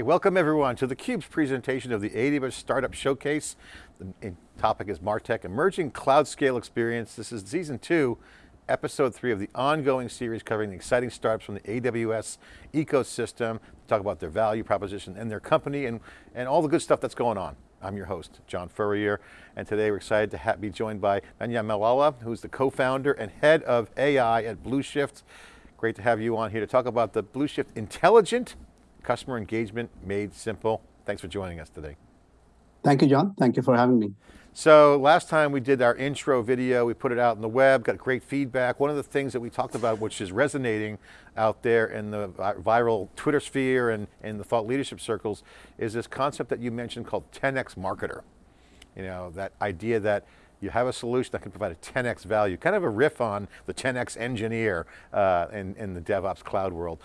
Hey, welcome everyone to theCUBE's presentation of the AWS Startup Showcase. The topic is MarTech, Emerging Cloud Scale Experience. This is season two, episode three of the ongoing series covering the exciting startups from the AWS ecosystem, talk about their value proposition and their company and, and all the good stuff that's going on. I'm your host, John Furrier, and today we're excited to be joined by Manyam Mallela, who's the co-founder and head of AI at BlueShift. Great to have you on here to talk about the BlueShift Intelligent customer engagement made simple. Thanks for joining us today. Thank you, John. Thank you for having me. So last time we did our intro video, we put it out on the web, got great feedback. One of the things that we talked about, which is resonating out there in the viral Twitter sphere and in the thought leadership circles, is this concept that you mentioned called 10X marketer. You know, that idea that you have a solution that can provide a 10X value, kind of a riff on the 10X engineer uh, in, in the DevOps cloud world.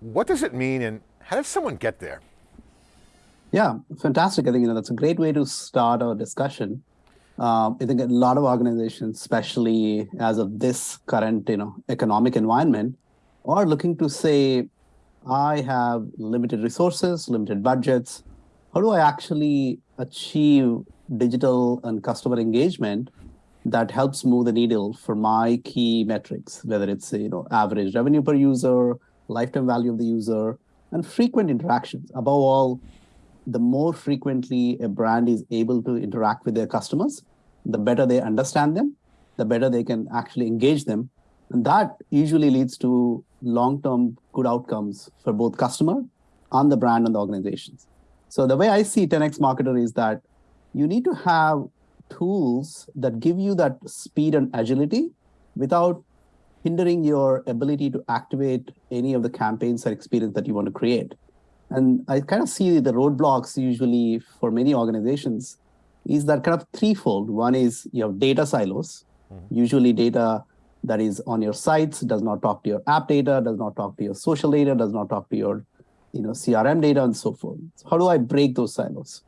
What does it mean and how does someone get there? Yeah, fantastic. I think you know that's a great way to start our discussion. Um, I think a lot of organizations, especially as of this current you know economic environment, are looking to say, I have limited resources, limited budgets. How do I actually achieve digital and customer engagement that helps move the needle for my key metrics, whether it's you know average revenue per user, lifetime value of the user, and frequent interactions. Above all, the more frequently a brand is able to interact with their customers, the better they understand them, the better they can actually engage them. And that usually leads to long-term good outcomes for both customer and the brand and the organizations. So the way I see 10x Marketer is that you need to have tools that give you that speed and agility without hindering your ability to activate any of the campaigns or experience that you want to create. And I kind of see the roadblocks usually for many organizations is that kind of threefold. One is you have data silos, mm-hmm. usually data that is on your sites does not talk to your app data, does not talk to your social data, does not talk to your you know, CRM data and so forth. So how do I break those silos?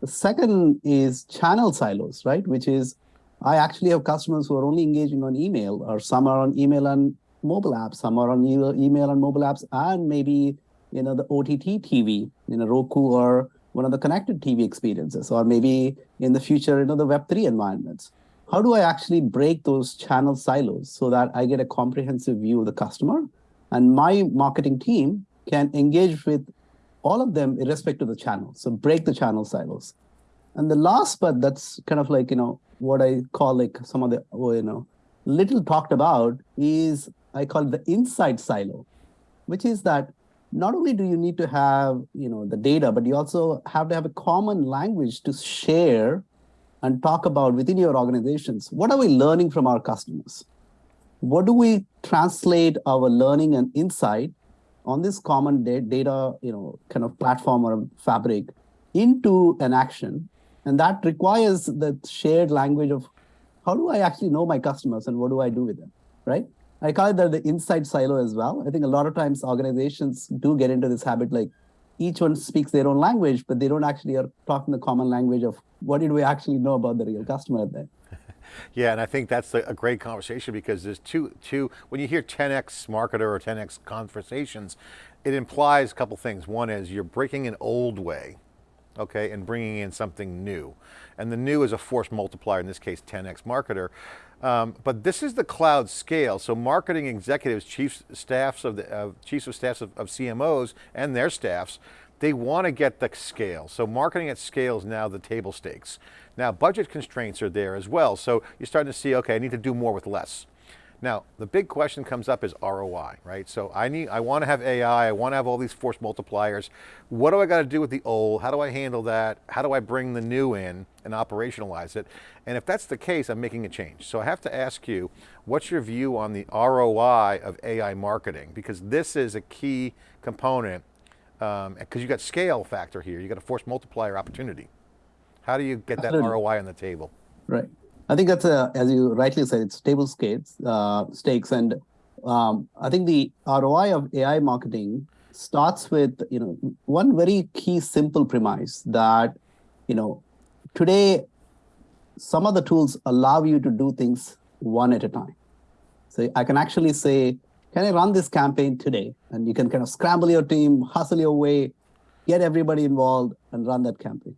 The second is channel silos, right? Which is I actually have customers who are only engaging on email, or some are on email and mobile apps, some are on email and mobile apps, and maybe you know the OTT TV, you know Roku or one of the connected TV experiences, or maybe in the future, you know the Web3 environments. How do I actually break those channel silos so that I get a comprehensive view of the customer, and my marketing team can engage with all of them irrespective of the channel. So break the channel silos. And the last but that's kind of like, you know, what I call like some of the, oh, you know, little talked about is I call it the inside silo, which is that not only do you need to have, you know, the data, but you also have to have a common language to share and talk about within your organizations. What are we learning from our customers? What do we translate our learning and insight on this common data, you know, kind of platform or fabric into an action and that requires the shared language of how do I actually know my customers and what do I do with them, right? I call it the, the inside silo as well. I think a lot of times organizations do get into this habit like each one speaks their own language, but they don't actually are talking the common language of what did we actually know about the real customer then. Yeah, and I think that's a great conversation because there's two, two, when you hear 10X marketer or 10X conversations, it implies a couple things. One is you're breaking an old way okay, and bringing in something new. And the new is a force multiplier, in this case 10x marketer. Um, but this is the cloud scale, so marketing executives, chief staffs of the, uh, chiefs of staffs of, of CMOs and their staffs, they want to get the scale. So marketing at scale is now the table stakes. Now budget constraints are there as well, so you're starting to see, okay, I need to do more with less. Now, the big question comes up is ROI, right? So I need, I want to have AI, I want to have all these force multipliers. What do I got to do with the old? How do I handle that? How do I bring the new in and operationalize it? And if that's the case, I'm making a change. So I have to ask you, what's your view on the ROI of AI marketing? Because this is a key component, because um, you got scale factor here, you got a force multiplier opportunity. How do you get that ROI on the table? Right. I think that's a, as you rightly said, it's table stakes, uh, stakes, and um, I think the ROI of AI marketing starts with you know one very key simple premise that you know today some of the tools allow you to do things one at a time. So I can actually say, can I run this campaign today? And you can kind of scramble your team, hustle your way, get everybody involved and run that campaign.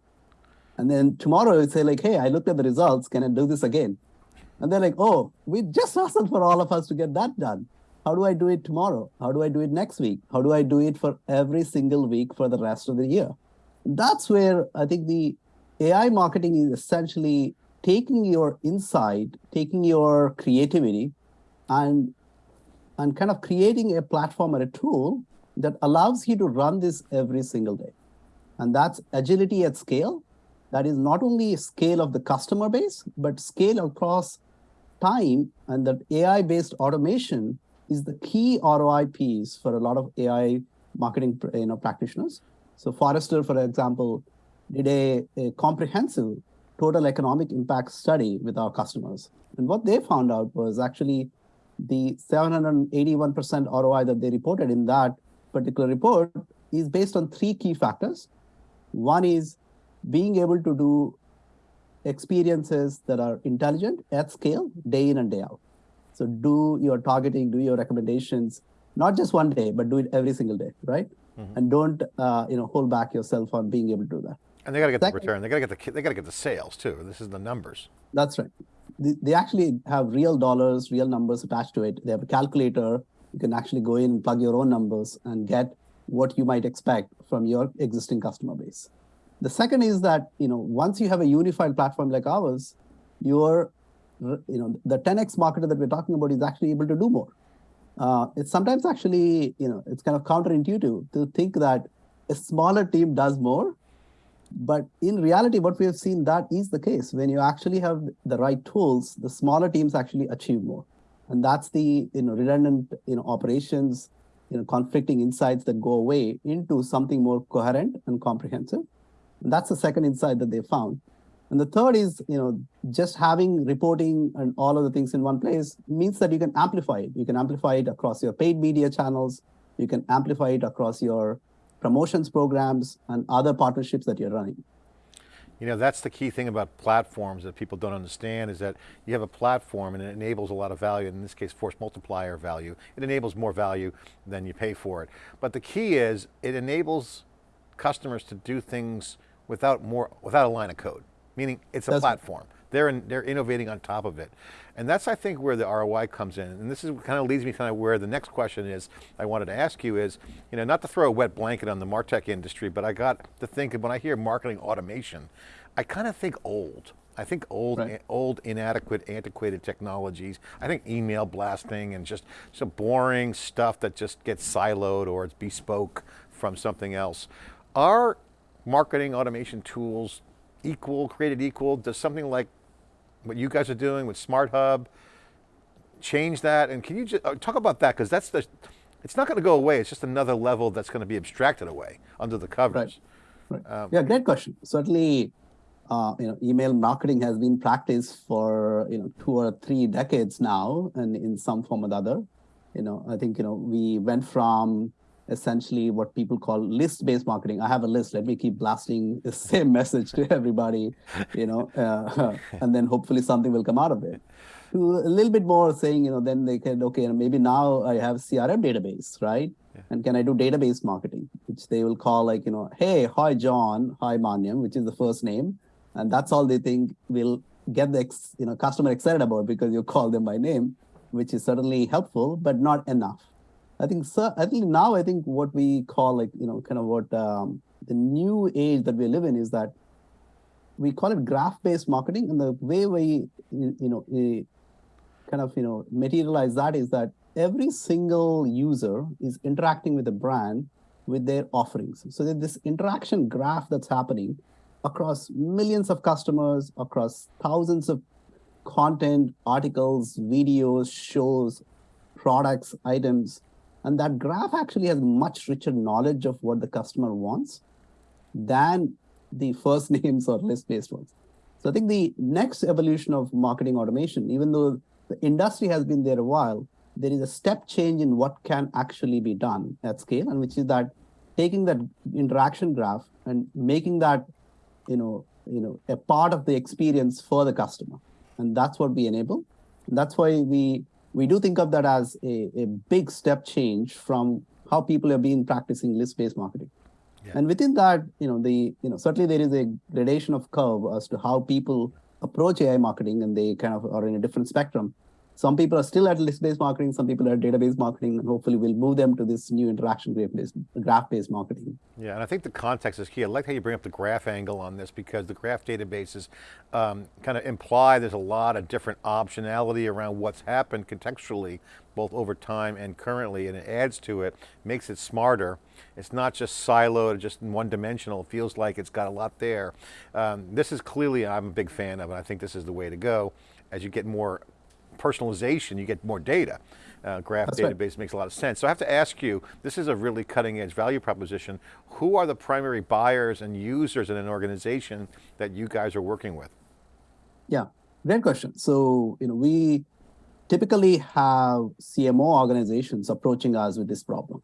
And then tomorrow you say like, hey, I looked at the results. Can I do this again? And they're like, oh, we just asked for all of us to get that done. How do I do it tomorrow? How do I do it next week? How do I do it for every single week for the rest of the year? That's where I think the AI marketing is essentially taking your insight, taking your creativity, and and kind of creating a platform or a tool that allows you to run this every single day. And that's agility at scale. That is not only scale of the customer base, but scale across time. And that AI-based automation is the key ROI piece for a lot of AI marketing you know, practitioners. So Forrester, for example, did a, a comprehensive total economic impact study with our customers. And what they found out was actually the 781% ROI that they reported in that particular report is based on three key factors. One is being able to do experiences that are intelligent at scale, day in and day out. So do your targeting, do your recommendations, not just one day, but do it every single day, right? Mm -hmm. And don't uh, you know hold back yourself on being able to do that. And they got to get Second, the return. They got to get the they got to get the sales too. This is the numbers. That's right. They, they actually have real dollars, real numbers attached to it. They have a calculator. You can actually go in and plug your own numbers and get what you might expect from your existing customer base. The second is that you know once you have a unified platform like ours, you're you know, the 10x marketer that we're talking about is actually able to do more. Uh, it's sometimes actually, you know, it's kind of counterintuitive to think that a smaller team does more. But in reality, what we have seen that is the case. When you actually have the right tools, the smaller teams actually achieve more. And that's the you know redundant you know operations, you know conflicting insights that go away into something more coherent and comprehensive. That's the second insight that they found. And the third is, you know, just having reporting and all of the things in one place means that you can amplify it. You can amplify it across your paid media channels. You can amplify it across your promotions programs and other partnerships that you're running. You know, that's the key thing about platforms that people don't understand is that you have a platform and it enables a lot of value, in this case force multiplier value. It enables more value than you pay for it. But the key is it enables customers to do things without more, without a line of code meaning it's a that's platform. They're, in, they're innovating on top of it. And that's, I think, where the ROI comes in. And this is kind of leads me kind of where the next question is, I wanted to ask you is, you know, not to throw a wet blanket on the MarTech industry, but I got to think, of when I hear marketing automation, I kind of think old. I think old, right. Eh, old, inadequate, antiquated technologies. I think email blasting and just some boring stuff that just gets siloed or it's bespoke from something else. Are marketing automation tools equal, created equal? Does something like what you guys are doing with Smart Hub change that? And can you just uh, talk about that? Because that's the, it's not going to go away. It's just another level that's going to be abstracted away under the covers. Right. right. Um, yeah, great question. Certainly, uh, you know, email marketing has been practiced for you know two or three decades now, and in some form or the other. You know, I think you know we went from essentially what people call list-based marketing. I have a list. Let me keep blasting the same message to everybody, you know, uh, and then hopefully something will come out of it. A little bit more saying, you know, then they can, okay, maybe now I have CRM database, right? Yeah. And can I do database marketing, which they will call like, you know, hey, hi, John, hi, Manyam, which is the first name. And that's all they think will get the you know customer excited about because you call them by name, which is certainly helpful, but not enough. I think so. I think now I think what we call like you know kind of what um, the new age that we live in is that we call it graph-based marketing, and the way we you know kind of you know materialize that is that every single user is interacting with the brand with their offerings. So this interaction graph that's happening across millions of customers, across thousands of content, articles, videos, shows, products, items, and that graph actually has much richer knowledge of what the customer wants than the first names or list-based ones. So I think the next evolution of marketing automation, even though the industry has been there a while, there is a step change in what can actually be done at scale, and which is that taking that interaction graph and making that, you know, you know, a part of the experience for the customer. And that's what we enable. And that's why we we do think of that as a, a big step change from how people have been practicing list-based marketing. Yeah. And within that, you know, the you know certainly there is a gradation of curve as to how people approach AI marketing, and they kind of are in a different spectrum. Some people are still at list-based marketing, some people are at database marketing, and hopefully we'll move them to this new interaction graph-based graph-based marketing. Yeah, and I think the context is key. I like how you bring up the graph angle on this because the graph databases um, kind of imply there's a lot of different optionality around what's happened contextually, both over time and currently, and it adds to it, makes it smarter. It's not just siloed, just one dimensional. It feels like it's got a lot there. Um, this is clearly, I'm a big fan of it. I think this is the way to go as you get more personalization, you get more data. Uh, graph That's database right. makes a lot of sense. So I have to ask you, this is a really cutting edge value proposition. Who are the primary buyers and users in an organization that you guys are working with? Yeah, great question. So, you know, we typically have CMO organizations approaching us with this problem.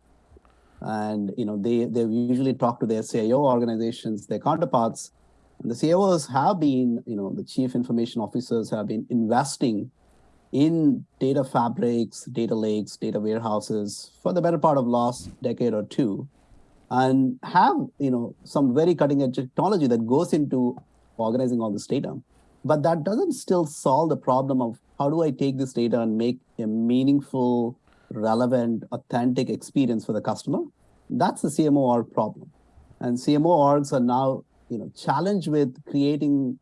And, you know, they, they usually talk to their CIO organizations, their counterparts, and the CIOs have been, you know, the chief information officers have been investing in data fabrics, data lakes, data warehouses for the better part of last decade or two, and have you know some very cutting edge technology that goes into organizing all this data. But that doesn't still solve the problem of how do I take this data and make a meaningful, relevant, authentic experience for the customer? That's the CMO org problem. And CMO orgs are now you know challenged with creating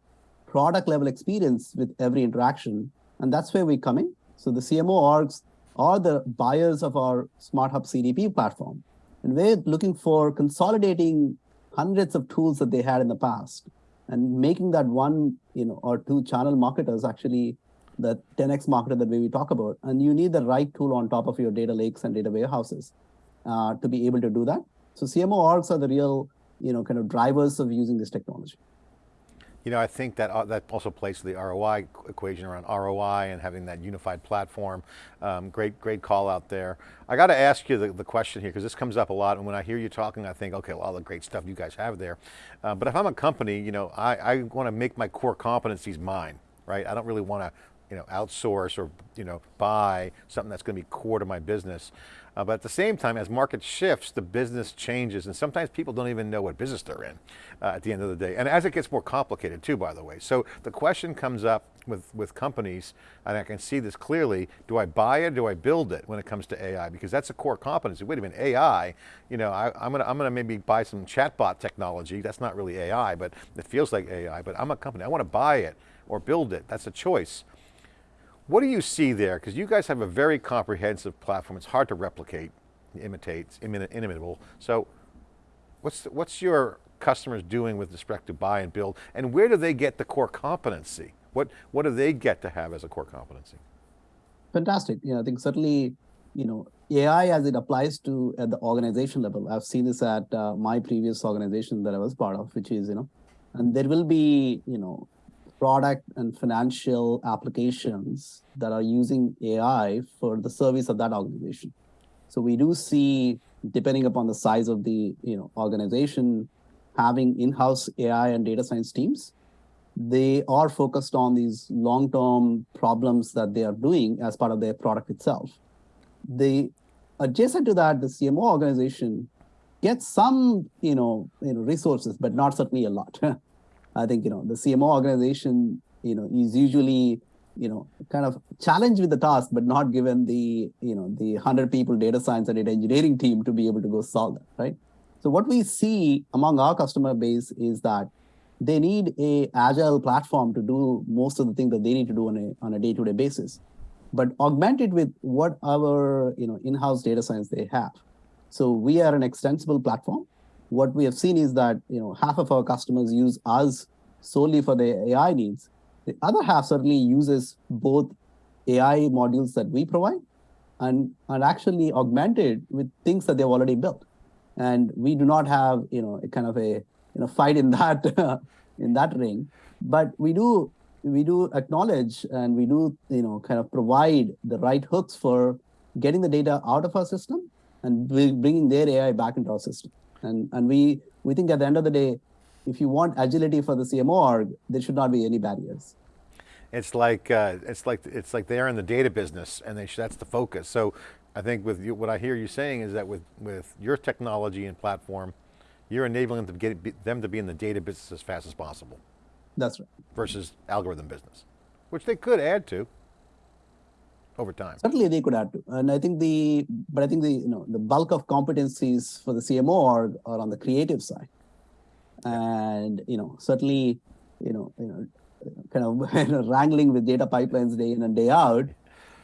product level experience with every interaction and that's where we come in. So the CMO orgs are the buyers of our Smart Hub CDP platform. And we're looking for consolidating hundreds of tools that they had in the past and making that one you know, or two channel marketers actually the 10x marketer that we talk about. And you need the right tool on top of your data lakes and data warehouses uh, to be able to do that. So CMO orgs are the real you know, kind of drivers of using this technology. You know, I think that uh, that also plays to the ROI equation around ROI and having that unified platform. Um, great, great call out there. I got to ask you the, the question here because this comes up a lot, and when I hear you talking, I think, okay, well, all the great stuff you guys have there. Uh, but if I'm a company, you know, I, I want to make my core competencies mine, right? I don't really want to you know, outsource or you know, buy something that's going to be core to my business. Uh, but at the same time, as market shifts, the business changes and sometimes people don't even know what business they're in uh, at the end of the day. And as it gets more complicated too, by the way. So the question comes up with, with companies, and I can see this clearly, do I buy it, do I build it when it comes to AI? Because that's a core competency. Wait a minute, AI, you know, I, am going to I'm gonna maybe buy some chatbot technology. That's not really AI, but it feels like AI, but I'm a company, I want to buy it or build it. That's a choice. What do you see there? Because you guys have a very comprehensive platform. It's hard to replicate, imitate, inimitable. So what's, the, what's your customers doing with respect to buy and build? And where do they get the core competency? What, what do they get to have as a core competency? Fantastic. Yeah, I think certainly, you know, AI as it applies to at the organization level. I've seen this at uh, my previous organization that I was part of, which is, you know, and there will be, you know, product and financial applications that are using AI for the service of that organization. So we do see, depending upon the size of the you know organization, having in-house AI and data science teams. They are focused on these long-term problems that they are doing as part of their product itself. The adjacent to that, the CMO organization gets some you know, you know resources, but not certainly a lot. I think, you know, the CMO organization, you know, is usually, you know, kind of challenged with the task, but not given the, you know, the 100 people data science and data engineering team to be able to go solve that, right? So what we see among our customer base is that they need a agile platform to do most of the things that they need to do on a on a day-to-day -day basis, but augmented with what our you know in-house data science they have. So we are an extensible platform what we have seen is that you know half of our customers use us solely for their AI needs. The other half certainly uses both AI modules that we provide and, and actually augmented with things that they've already built. And we do not have you know a kind of a you know fight in that in that ring, but we do we do acknowledge and we do you know kind of provide the right hooks for getting the data out of our system and bringing their AI back into our system. And, and we, we think at the end of the day, if you want agility for the CMO org, there should not be any barriers. It's like, uh, it's like, it's like they're in the data business and they that's the focus. So I think with you, what I hear you saying is that with, with your technology and platform, you're enabling them to, get, them to be in the data business as fast as possible. That's right. Versus algorithm business, which they could add to over time. Certainly they could add to. And I think the, but I think the, you know, the bulk of competencies for the CMO are, are on the creative side. And, you know, certainly, you know, you know, kind of wrangling with data pipelines day in and day out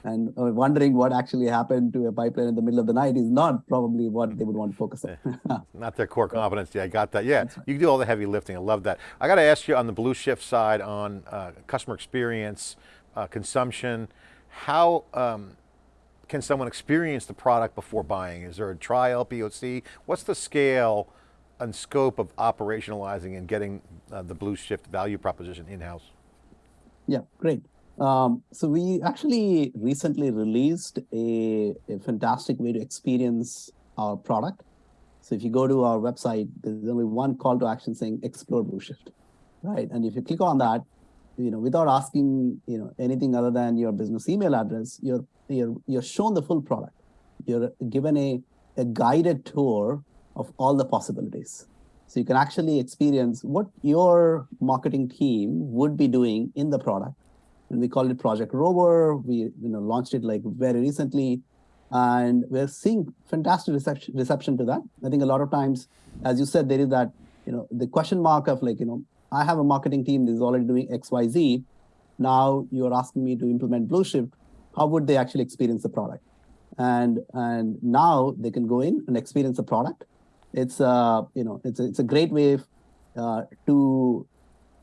and wondering what actually happened to a pipeline in the middle of the night is not probably what they would want to focus on. not their core competency, I got that. Yeah, right. you do all the heavy lifting, I love that. I got to ask you on the blue shift side on uh, customer experience, uh, consumption, how um, can someone experience the product before buying? Is there a trial, POC? What's the scale and scope of operationalizing and getting uh, the Blueshift value proposition in-house? Yeah, great. Um, so we actually recently released a, a, fantastic way to experience our product. So if you go to our website, there's only one call to action saying explore Blue Shift, right? And if you click on that, you know, without asking, you know, anything other than your business email address, you're you're you're shown the full product. You're given a a guided tour of all the possibilities. So you can actually experience what your marketing team would be doing in the product and we call it Project Rover. We you know launched it like very recently, and we're seeing fantastic reception reception to that. I think a lot of times, as you said, there is that you know the question mark of like you know I have a marketing team that is already doing X Y Z. Now you're asking me to implement Blueshift. How would they actually experience the product? And and now they can go in and experience the product. It's uh you know it's a, it's a great way uh, to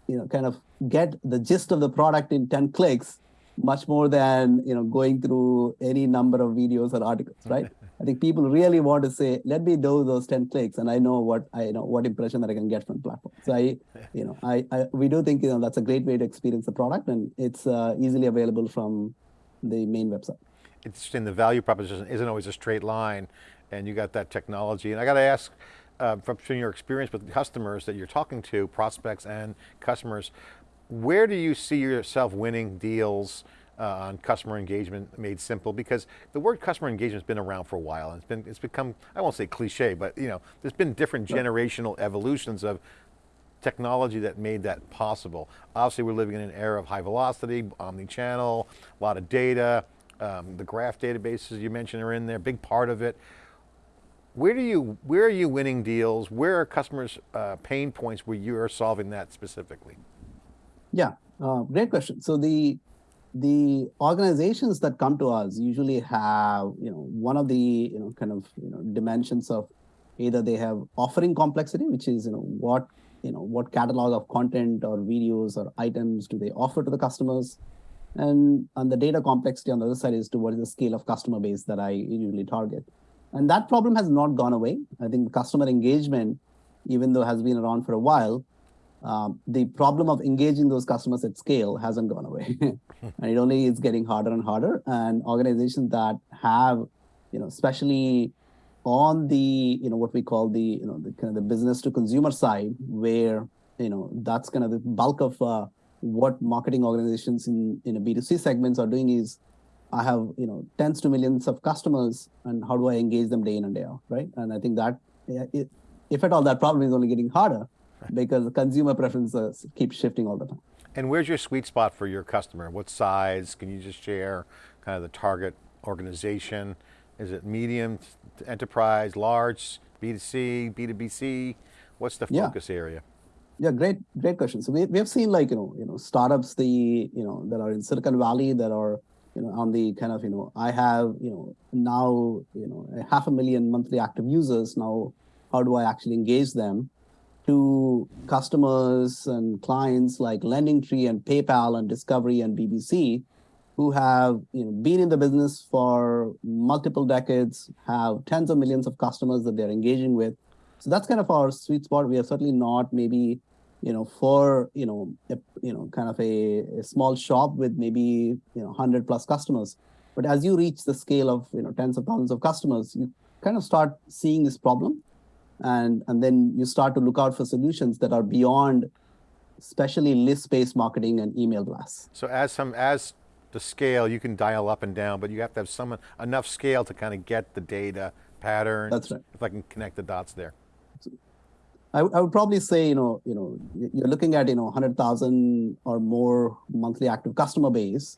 you know kind of get the gist of the product in 10 clicks much more than you know going through any number of videos or articles right i think people really want to say let me do those 10 clicks and i know what i know what impression that i can get from the platform. So i you know i, I we do think you know that's a great way to experience the product and it's uh, easily available from the main website. Interesting the value proposition isn't always a straight line and you got that technology. And i got to ask uh, from your experience with customers that you're talking to, prospects and customers, where do you see yourself winning deals uh, on customer engagement made simple? Because the word customer engagement has been around for a while and it's been it's become, I won't say cliche, but you know, there's been different generational evolutions of technology that made that possible. Obviously we're living in an era of high velocity, omni-channel, a lot of data, um, the graph databases you mentioned are in there, big part of it. Where do you, where are you winning deals? Where are customers' uh, pain points where you are solving that specifically? Yeah, uh, great question. So the the organizations that come to us usually have you know one of the you know kind of you know dimensions of either they have offering complexity, which is you know what you know what catalog of content or videos or items do they offer to the customers, and on the data complexity on the other side is to what is the scale of customer base that I usually target, and that problem has not gone away. I think customer engagement, even though has been around for a while, um, the problem of engaging those customers at scale hasn't gone away. and it only is getting harder and harder. And organizations that have, you know, especially on the, you know, what we call the, you know, the kind of the business to consumer side, where, you know, that's kind of the bulk of uh, what marketing organizations in, in a B2C segments are doing is I have, you know, tens to millions of customers and how do I engage them day in and day out, right? And I think that it, if at all that problem is only getting harder, because consumer preferences keep shifting all the time. And where's your sweet spot for your customer? What size? Can you just share kind of the target organization? Is it medium, enterprise, large, B2C, B2BC? What's the focus yeah. area? Yeah, great, great question. So we, we have seen like, you know, you know, startups, the, you know, that are in Silicon Valley that are, you know, on the kind of, you know, I have, you know, now, you know, a half a million monthly active users. Now, how do I actually engage them? To customers and clients like LendingTree and PayPal and Discovery and BBC, who have you know, been in the business for multiple decades, have tens of millions of customers that they're engaging with. So that's kind of our sweet spot. We are certainly not maybe, you know, for you know, a, you know, kind of a, a small shop with maybe you know, hundred plus customers. But as you reach the scale of you know tens of thousands of customers, you kind of start seeing this problem and and then you start to look out for solutions that are beyond especially list-based marketing and email blasts. So as some as the scale, you can dial up and down, but you have to have some enough scale to kind of get the data pattern. That's right. If I can connect the dots there. I, I would probably say, you know, you know, you're looking at, you know, 100,000 or more monthly active customer base,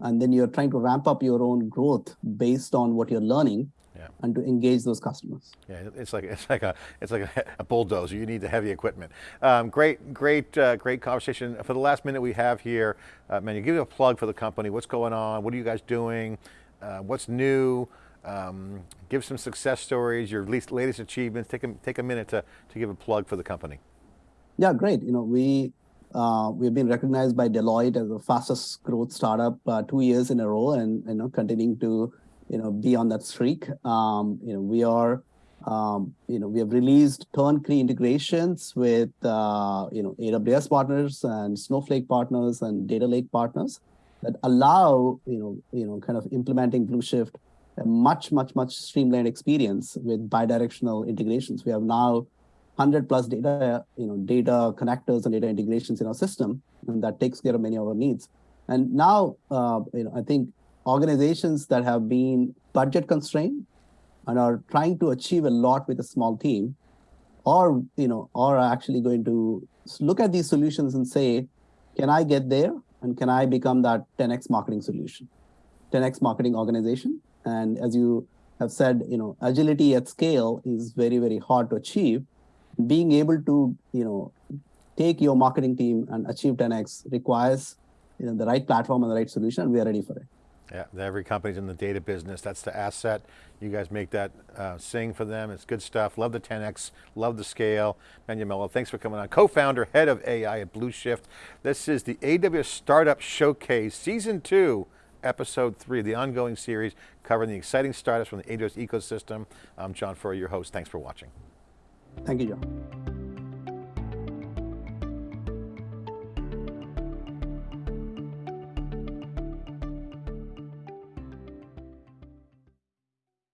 and then you're trying to ramp up your own growth based on what you're learning yeah. and to engage those customers. Yeah, it's like it's like a it's like a, a bulldozer. You need the heavy equipment. Um, great, great, uh, great conversation. For the last minute we have here, uh, man, you give me a plug for the company. What's going on? What are you guys doing? Uh, what's new? Um, give some success stories, your least, latest achievements. Take a, take a minute to, to give a plug for the company. Yeah, great. You know, we uh, we've been recognized by Deloitte as the fastest growth startup uh, two years in a row, and you know, continuing to you know be on that streak. Um, you know, we are um, you know we have released turnkey integrations with uh, you know AWS partners and Snowflake partners and Data Lake partners that allow you know you know kind of implementing Blueshift a much, much, much streamlined experience with bidirectional integrations. We have now 100 plus data, you know, data connectors and data integrations in our system, and that takes care of many of our needs. And now, uh, you know, I think organizations that have been budget constrained and are trying to achieve a lot with a small team, or you know, are actually going to look at these solutions and say, can I get there, and can I become that 10x marketing solution, 10x marketing organization? And as you have said, you know, agility at scale is very, very hard to achieve. Being able to, you know, take your marketing team and achieve 10x requires, you know, the right platform and the right solution, and we are ready for it. Yeah, every company's in the data business. That's the asset. You guys make that uh, sing for them. It's good stuff. Love the 10X, love the scale. Manuel, thanks for coming on. Co-founder, head of AI at Blueshift. This is the AWS Startup Showcase, season two episode three the ongoing series covering the exciting startups from the AWS ecosystem. I'm John Furrier, your host. Thanks for watching. Thank you, John.